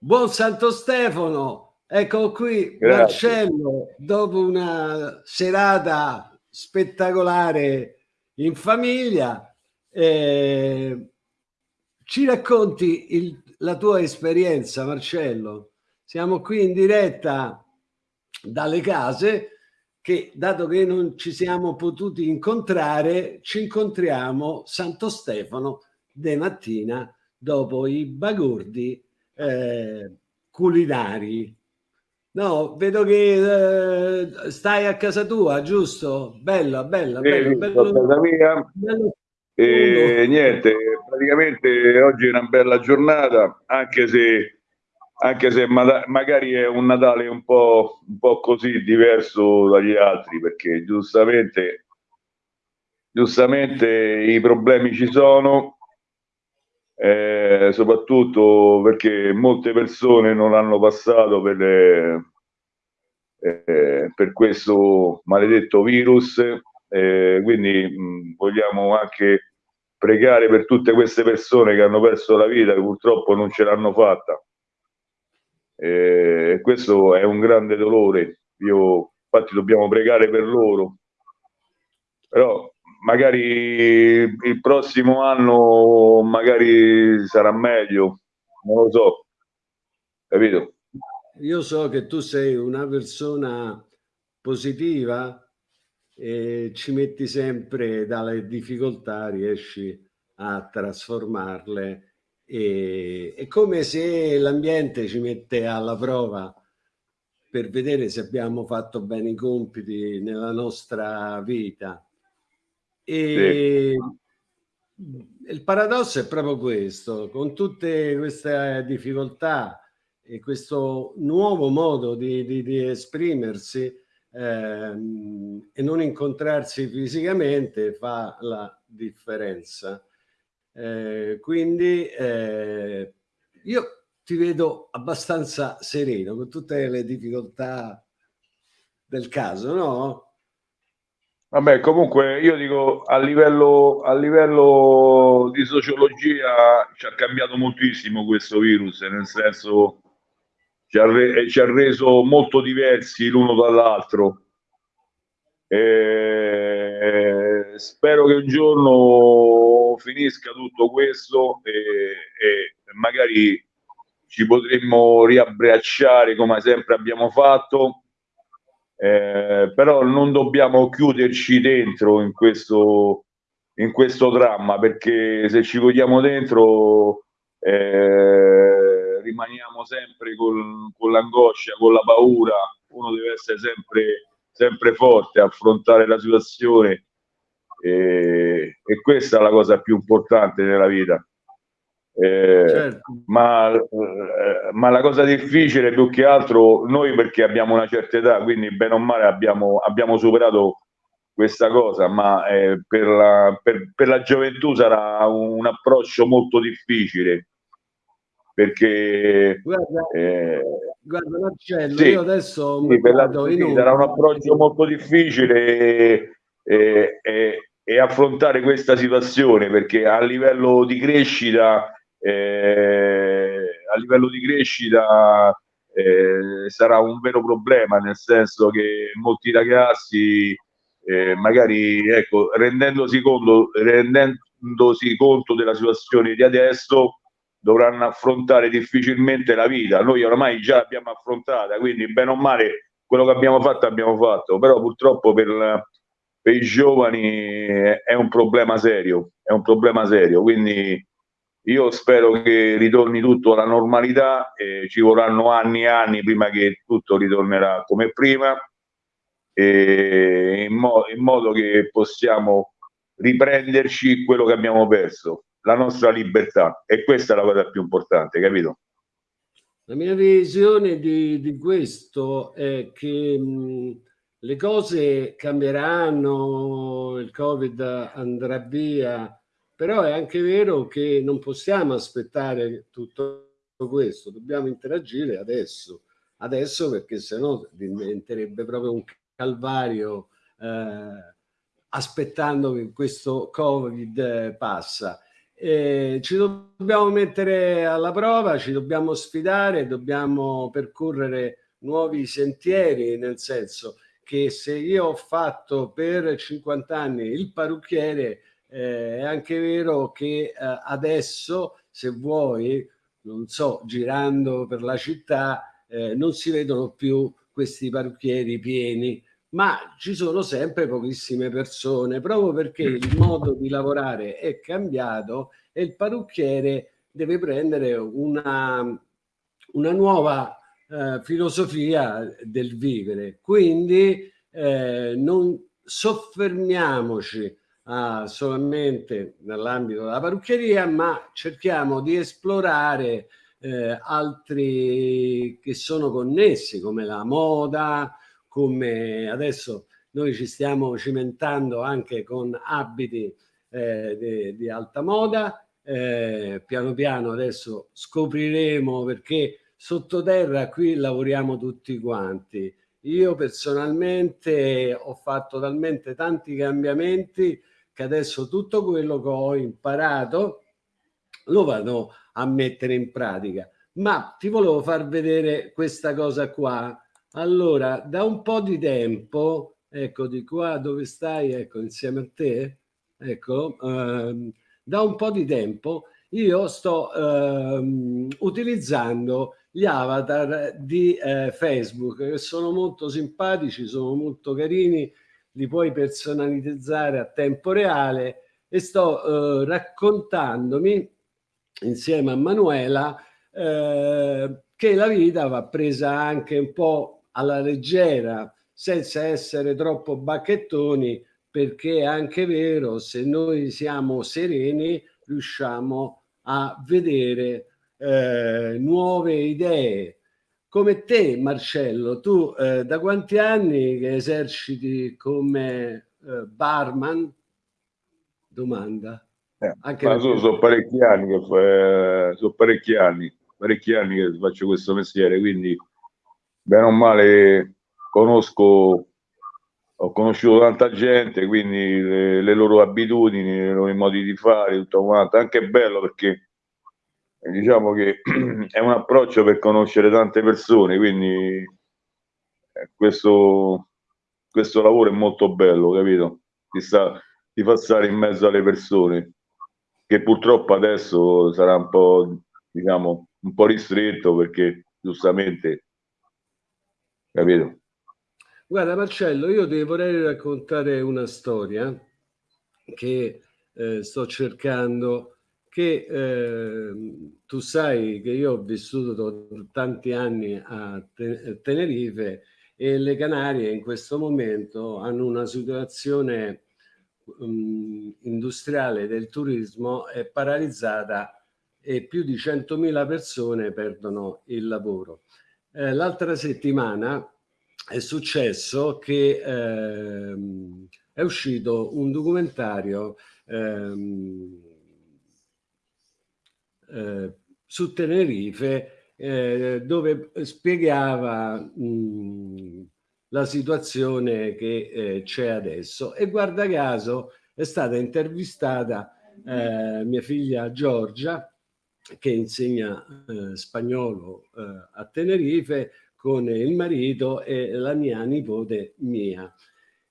Buon Santo Stefano, ecco qui Grazie. Marcello, dopo una serata spettacolare in famiglia, eh, ci racconti il, la tua esperienza Marcello? Siamo qui in diretta dalle case che dato che non ci siamo potuti incontrare, ci incontriamo Santo Stefano de mattina dopo i bagordi eh, culinari. No, vedo che eh, stai a casa tua, giusto? Bella, bella, sì, bello, bello, casa mia. Bello. E niente, praticamente oggi è una bella giornata, anche se, anche se ma magari è un Natale un po', un po' così diverso dagli altri, perché giustamente, giustamente i problemi ci sono, eh, soprattutto perché molte persone non hanno passato per, le, eh, per questo maledetto virus, eh, quindi mh, vogliamo anche pregare per tutte queste persone che hanno perso la vita, che purtroppo non ce l'hanno fatta. E questo è un grande dolore. Io, infatti, dobbiamo pregare per loro. Però magari il prossimo anno magari sarà meglio, non lo so, capito? Io so che tu sei una persona positiva e ci metti sempre dalle difficoltà, riesci a trasformarle e è come se l'ambiente ci mette alla prova per vedere se abbiamo fatto bene i compiti nella nostra vita e sì. il paradosso è proprio questo, con tutte queste difficoltà e questo nuovo modo di, di, di esprimersi ehm, e non incontrarsi fisicamente fa la differenza. Eh, quindi eh, io ti vedo abbastanza sereno con tutte le difficoltà del caso, no? Vabbè, comunque io dico a livello, a livello di sociologia ci ha cambiato moltissimo questo virus, nel senso ci ha, re, ci ha reso molto diversi l'uno dall'altro. spero che un giorno finisca tutto questo e, e magari ci potremmo riabbracciare come sempre abbiamo fatto eh, però non dobbiamo chiuderci dentro in questo, in questo dramma perché se ci chiudiamo dentro eh, rimaniamo sempre con, con l'angoscia, con la paura, uno deve essere sempre, sempre forte, affrontare la situazione e, e questa è la cosa più importante nella vita. Eh, certo. ma, eh, ma, la cosa difficile più che altro noi perché abbiamo una certa età, quindi bene o male abbiamo, abbiamo superato questa cosa, ma eh, per, la, per, per, la, gioventù sarà un, un approccio molto difficile perché guarda, eh, guarda Marcello, sì, io adesso sì, la, sì, sarà un approccio molto difficile e, e, e affrontare questa situazione perché a livello di crescita eh, a livello di crescita eh, sarà un vero problema, nel senso che molti ragazzi eh, magari ecco, rendendosi conto, rendendosi conto della situazione di adesso dovranno affrontare difficilmente la vita. Noi ormai già l'abbiamo affrontata, quindi bene o male quello che abbiamo fatto abbiamo fatto, però purtroppo per, per i giovani è un problema serio, è un problema serio, quindi io spero che ritorni tutto alla normalità, eh, ci vorranno anni e anni prima che tutto ritornerà come prima, eh, in, mo in modo che possiamo riprenderci quello che abbiamo perso, la nostra libertà. E questa è la cosa più importante, capito? La mia visione di, di questo è che mh, le cose cambieranno, il Covid andrà via, però è anche vero che non possiamo aspettare tutto questo, dobbiamo interagire adesso, adesso perché sennò diventerebbe proprio un calvario eh, aspettando che questo Covid passa. Eh, ci dobbiamo mettere alla prova, ci dobbiamo sfidare, dobbiamo percorrere nuovi sentieri, nel senso che se io ho fatto per 50 anni il parrucchiere, eh, è anche vero che eh, adesso, se vuoi, non so, girando per la città, eh, non si vedono più questi parrucchieri pieni, ma ci sono sempre pochissime persone, proprio perché il modo di lavorare è cambiato e il parrucchiere deve prendere una, una nuova eh, filosofia del vivere. Quindi eh, non soffermiamoci a, solamente nell'ambito della parrucchieria, ma cerchiamo di esplorare eh, altri che sono connessi, come la moda, come adesso noi ci stiamo cimentando anche con abiti eh, di, di, alta moda. Eh, piano piano adesso scopriremo perché sottoterra qui lavoriamo tutti quanti. Io personalmente ho fatto talmente tanti cambiamenti che adesso tutto quello che ho imparato lo vado a mettere in pratica. Ma ti volevo far vedere questa cosa qua. Allora, da un po' di tempo, ecco di qua dove stai, ecco insieme a te, ecco, ehm, da un po' di tempo io sto ehm, utilizzando gli avatar di eh, Facebook che sono molto simpatici, sono molto carini, li puoi personalizzare a tempo reale e sto eh, raccontandomi insieme a Manuela eh, che la vita va presa anche un po' alla leggera senza essere troppo bacchettoni perché è anche vero se noi siamo sereni riusciamo a vedere eh, nuove idee. Come te, Marcello, tu eh, da quanti anni che eserciti come eh, barman? Domanda. Eh, Anche ma sono, sono, parecchi anni che sono parecchi anni, parecchi anni che faccio questo mestiere, quindi bene o male conosco ho conosciuto tanta gente, quindi le, le loro abitudini, i loro modi di fare, tutto quanto. Anche bello perché diciamo che è un approccio per conoscere tante persone, quindi eh, questo, questo lavoro è molto bello, capito? Ti, sta, ti fa stare in mezzo alle persone, che purtroppo adesso sarà un po', diciamo, un po' ristretto perché giustamente, capito? Guarda Marcello, io ti vorrei raccontare una storia che eh, sto cercando, che eh, tu sai che io ho vissuto tanti anni a Tenerife e le Canarie in questo momento hanno una situazione um, industriale del turismo è paralizzata e più di 100.000 persone perdono il lavoro. Eh, L'altra settimana è successo che ehm, è uscito un documentario ehm, eh, su Tenerife eh, dove spiegava mh, la situazione che eh, c'è adesso e guarda caso è stata intervistata eh, mia figlia Giorgia che insegna eh, spagnolo a Tenerife con il marito e la mia nipote Mia.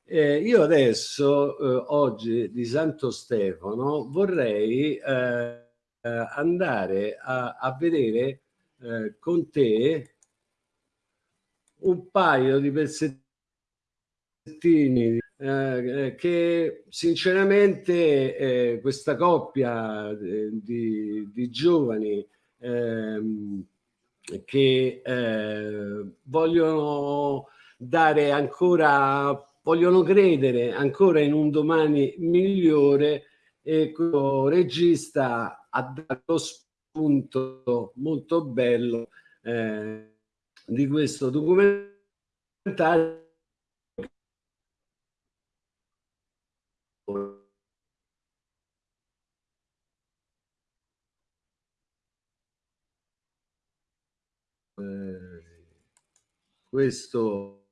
Eh, io adesso, eh, oggi di Santo Stefano, vorrei eh, andare a, a vedere eh, con te un paio di pezzettini eh, che sinceramente eh, questa coppia di, di giovani ehm, che eh, vogliono dare ancora, vogliono credere ancora in un domani migliore e questo regista ha dato spunto molto bello eh, di questo documentario. Questo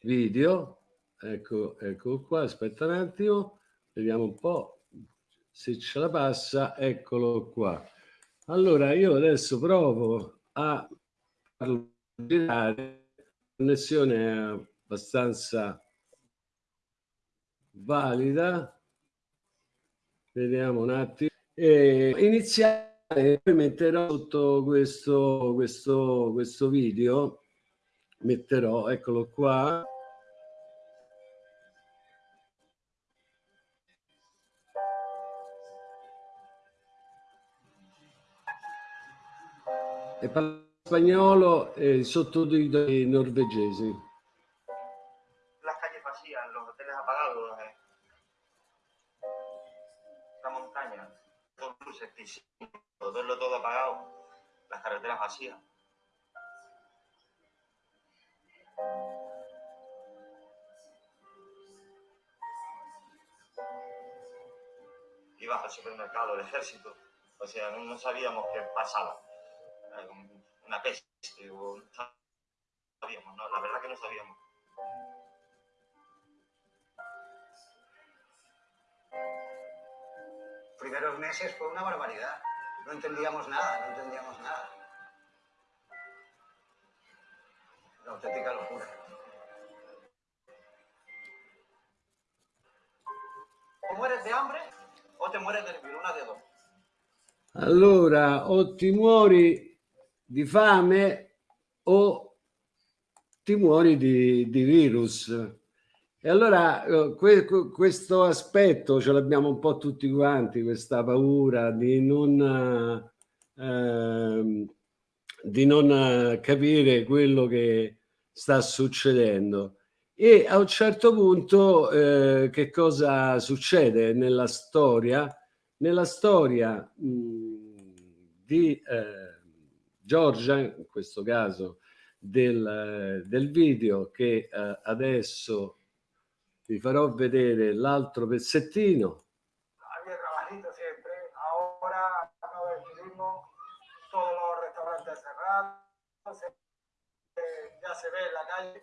video ecco ecco qua aspetta un attimo vediamo un po se ce la passa, eccolo qua. Allora io adesso provo a girare, connessione abbastanza valida, vediamo un attimo, e iniziare, poi metterò sotto questo, questo, questo video, metterò, eccolo qua, e parla spagnolo e. Las calles vacías, los hoteles apagados, eh. la montaña, todo luces, verlo todo apagado, las carreteras vacías. Ibas al supermercado, el ejército, o sea, no sabíamos qué pasaba una peste o no sabíamos, ¿no? La verdad que no sabíamos. Primeros meses fue una barbaridad. No entendíamos nada, no entendíamos nada. Una auténtica locura. O mueres de hambre o te mueres del virus, una de dos. Allora, o ti muori di fame o ti muori di, di virus. E allora eh, que, questo aspetto ce l'abbiamo un po' tutti quanti, questa paura di non, eh, di non capire quello che sta succedendo. E a un certo punto eh, che cosa succede nella storia? Nella storia mh, di... Eh, Giorgia, in questo caso del, del video che eh, adesso vi farò vedere l'altro pezzettino. Había trabajito siempre, ahora no del turismo, todos los restaurantes cerrados, se, eh, ya se ve la calle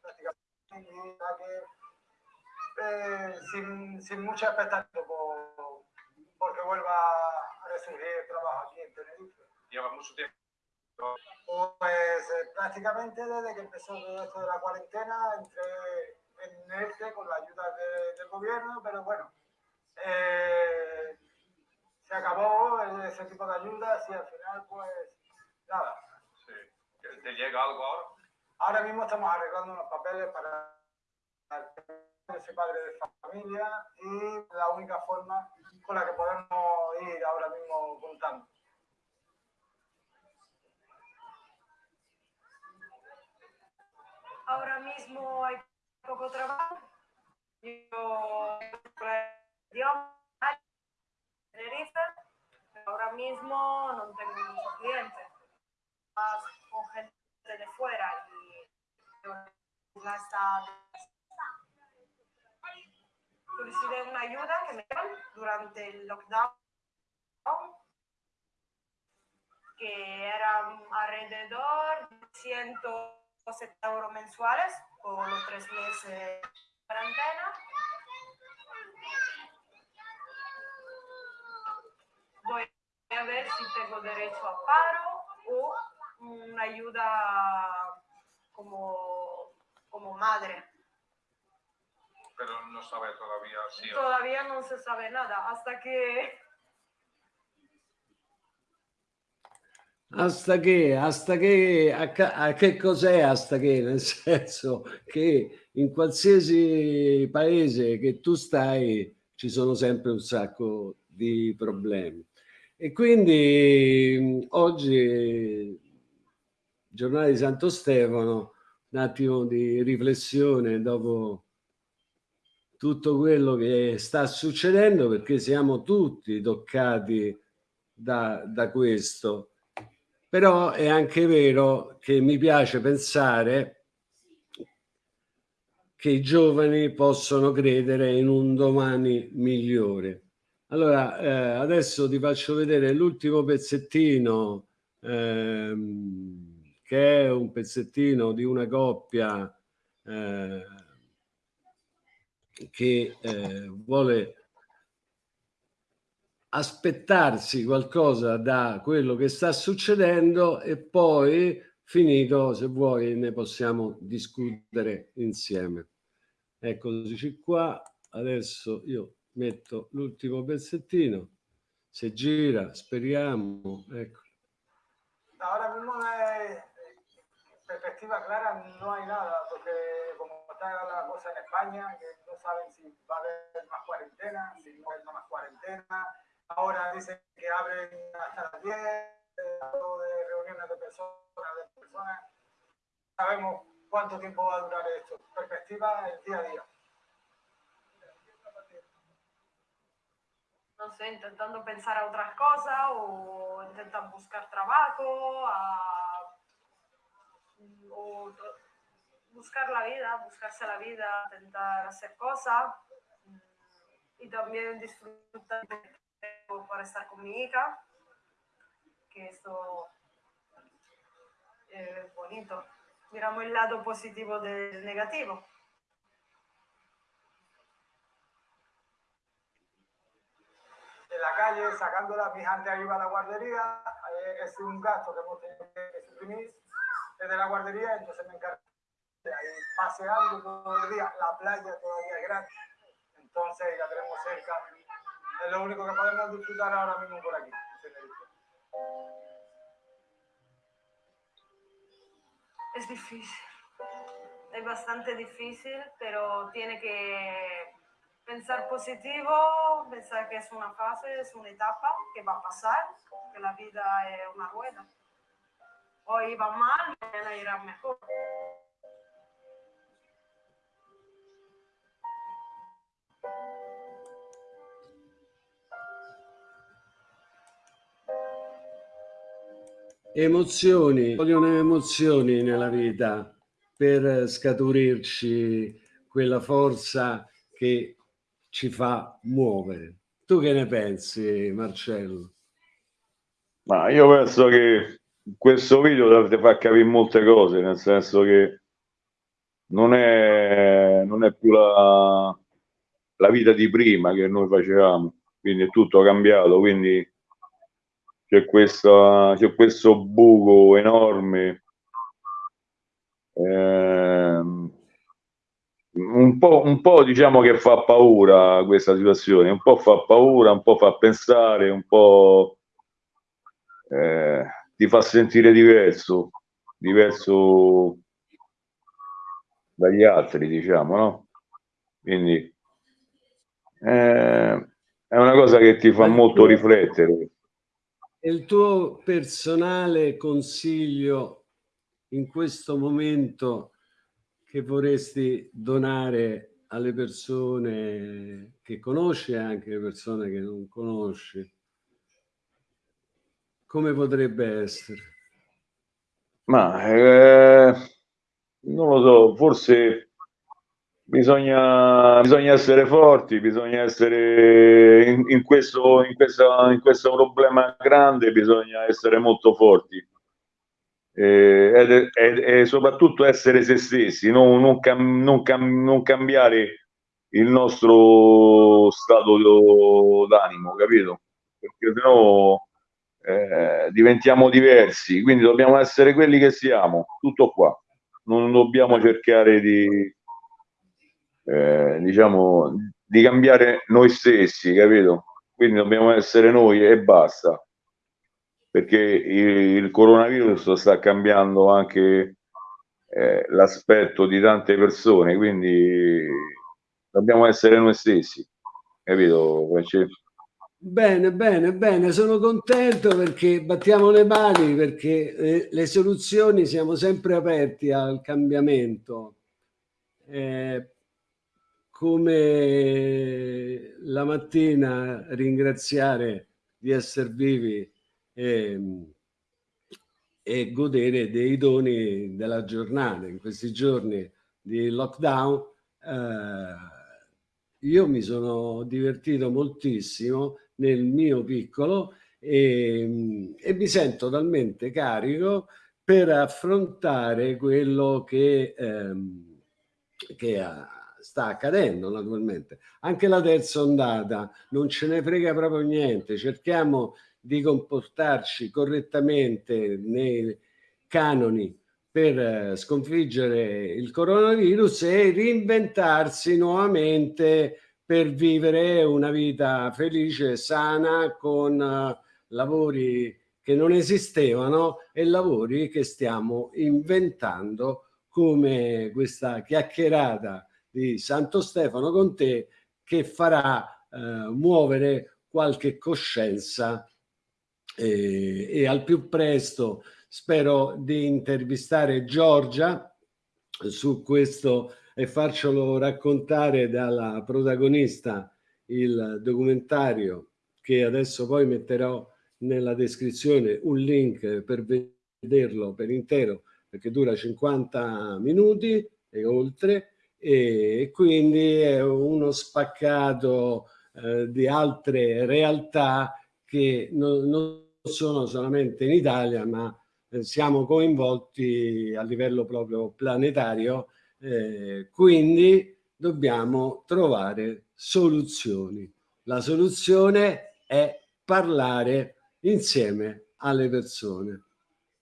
prácticamente eh, sin, sin mucha expectativa por, porque vuelva a resurgir el trabajo aquí en Tenerife lleva mucho tiempo? Pues eh, prácticamente desde que empezó todo esto de la cuarentena, entré en este con la ayuda de, del gobierno, pero bueno, eh, se acabó ese tipo de ayudas y al final pues nada. Sí. ¿Te llega algo ahora? Ahora mismo estamos arreglando unos papeles para ese padre de familia y la única forma con la que podemos ir ahora mismo contando. Ahora mismo hay poco trabajo. Yo pero ahora mismo no tengo muchos clientes. Más con gente de fuera y ya está. Solicité una ayuda que me dieron durante el lockdown, que eran alrededor de 100 70 euros mensuales por los tres meses de cuarentena. Voy a ver si tengo derecho a paro o una ayuda como, como madre. Pero no sabe todavía si... Todavía no se sabe nada, hasta que Hasta che, hasta che, a, che cos'è hasta che? Nel senso che in qualsiasi paese che tu stai ci sono sempre un sacco di problemi. E quindi oggi, giornata di Santo Stefano, un attimo di riflessione dopo tutto quello che sta succedendo perché siamo tutti toccati da, da questo però è anche vero che mi piace pensare che i giovani possono credere in un domani migliore. Allora, eh, adesso ti faccio vedere l'ultimo pezzettino, ehm, che è un pezzettino di una coppia eh, che eh, vuole aspettarsi qualcosa da quello che sta succedendo e poi finito se vuoi ne possiamo discutere insieme. Eccoci qua adesso io metto l'ultimo pezzettino se gira speriamo ecco. Ahora mismo es perspectiva clara no hay nada porque como está la cosa en España que no saben si va a haber más cuarentena si no hay más cuarentena ahora dicen que abren hasta las 10 de reuniones de personas, de personas. Sabemos cuánto tiempo va a durar esto. Perspectiva el día a día. No sé, intentando pensar a otras cosas o intentan buscar trabajo o buscar la vida, buscarse la vida, intentar hacer cosas y también disfrutar para estar con mi hija, que esto es bonito. Miramos el lado positivo del negativo. En la calle, sacándola, mi hija antes iba a la guardería, eh, es un gasto que hemos tenido que suprimir desde la guardería, entonces me encargo de ahí paseando todo el día, la playa todavía es grande, entonces la tenemos cerca es lo único que podemos disfrutar ahora mismo por aquí. Es difícil. Es bastante difícil, pero tiene que pensar positivo, pensar que es una fase, es una etapa que va a pasar, que la vida es una rueda. Hoy va mal, mañana irá mejor. Emozioni, vogliono emozioni nella vita per scaturirci quella forza che ci fa muovere. Tu che ne pensi, Marcello? Ma io penso che questo video dovrebbe far capire molte cose, nel senso che non è, non è più la, la vita di prima che noi facevamo, quindi è tutto cambiato, quindi c'è, questa, c'è questo buco enorme. Eh, un, po', un po' diciamo che fa paura questa situazione, un po' fa paura, un po' fa pensare, un po' eh, ti fa sentire diverso, diverso dagli altri, diciamo, no? Quindi eh, è una cosa che ti fa molto riflettere il tuo personale consiglio in questo momento che vorresti donare alle persone che conosci e anche alle persone che non conosci? Come potrebbe essere? Ma eh, non lo so, forse Bisogna, bisogna, essere forti, bisogna essere in, in, questo, in, questa, in, questo, problema grande, bisogna essere molto forti e, e, e soprattutto essere se stessi, non, non, cam, non, cam, non cambiare il nostro stato d'animo, capito? Perché sennò eh, diventiamo diversi, quindi dobbiamo essere quelli che siamo, tutto qua. Non dobbiamo cercare di eh, diciamo, di cambiare noi stessi, capito? Quindi dobbiamo essere noi e basta, perché il, il coronavirus sta cambiando anche eh, l'aspetto di tante persone, quindi dobbiamo essere noi stessi, capito? Bene, bene, bene, sono contento perché battiamo le mani, perché eh, le soluzioni siamo sempre aperti al cambiamento. Eh, come la mattina ringraziare di essere vivi e, e godere dei doni della giornata. In questi giorni di lockdown eh, io mi sono divertito moltissimo nel mio piccolo e, e mi sento talmente carico per affrontare quello che, ehm, che ha sta accadendo naturalmente. Anche la terza ondata non ce ne frega proprio niente, cerchiamo di comportarci correttamente nei canoni per eh, sconfiggere il coronavirus e reinventarsi nuovamente per vivere una vita felice e sana con uh, lavori che non esistevano e lavori che stiamo inventando come questa chiacchierata di Santo Stefano con te che farà uh, muovere qualche coscienza e, e al più presto spero di intervistare Giorgia su questo e farcelo raccontare dalla protagonista il documentario che adesso poi metterò nella descrizione un link per vederlo per intero perché dura 50 minuti e oltre e quindi è uno spaccato eh, di altre realtà che non, non sono solamente in Italia ma eh, siamo coinvolti a livello proprio planetario, eh, quindi dobbiamo trovare soluzioni. La soluzione è parlare insieme alle persone.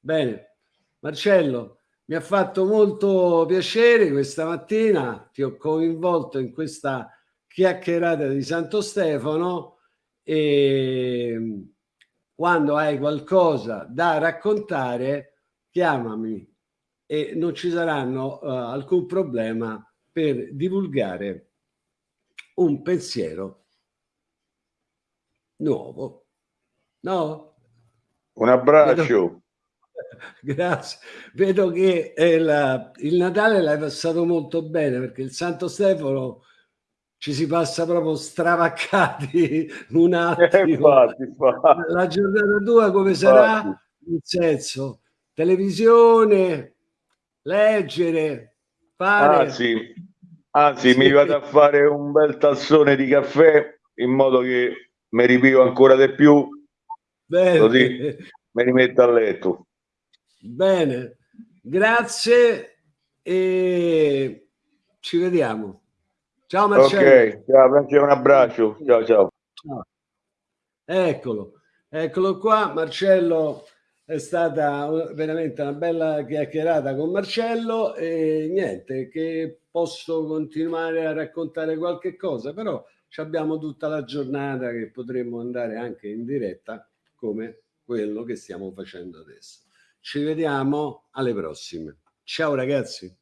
Bene, Marcello, mi ha fatto molto piacere questa mattina, ti ho coinvolto in questa chiacchierata di Santo Stefano e quando hai qualcosa da raccontare, chiamami e non ci saranno uh, alcun problema per divulgare un pensiero nuovo. No? Un abbraccio. Grazie. Vedo che eh, la, il Natale l'hai passato molto bene perché il Santo Stefano ci si passa proprio stravaccati un attimo. Eh, infatti, infatti. La giornata tua come sarà? In senso, televisione, leggere, fare... Anzi, anzi sì. mi vado a fare un bel tazzone di caffè in modo che mi ripivo ancora di più, Bene. così mi rimetto a letto. Bene, grazie e ci vediamo. Ciao Marcello. Ok, ciao Francesco, un abbraccio. Ciao, ciao. ciao. Eccolo, eccolo qua. Marcello è stata veramente una bella chiacchierata con Marcello e niente, che posso continuare a raccontare qualche cosa, però abbiamo tutta la giornata che potremmo andare anche in diretta come quello che stiamo facendo adesso. Ci vediamo alle prossime. Ciao ragazzi.